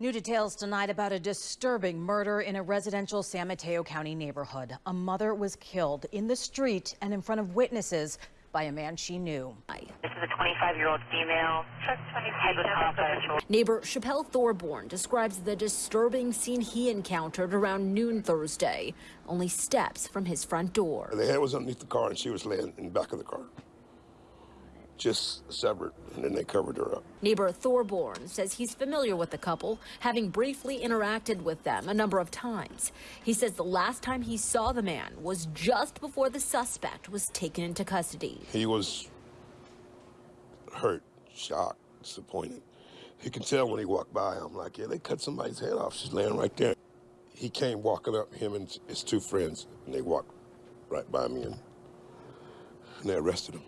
New details tonight about a disturbing murder in a residential San Mateo County neighborhood. A mother was killed in the street and in front of witnesses by a man she knew. This is a 25-year-old female. Head was off by her shoulder. Neighbor Chappelle Thorborn describes the disturbing scene he encountered around noon Thursday, only steps from his front door. The head was underneath the car and she was laying in the back of the car. Just severed, and then they covered her up. Neighbor Thorborn says he's familiar with the couple, having briefly interacted with them a number of times. He says the last time he saw the man was just before the suspect was taken into custody. He was hurt, shocked, disappointed. You can tell when he walked by. I'm like, yeah, they cut somebody's head off. She's laying right there. He came walking up, him and his two friends, and they walked right by me, and, and they arrested him.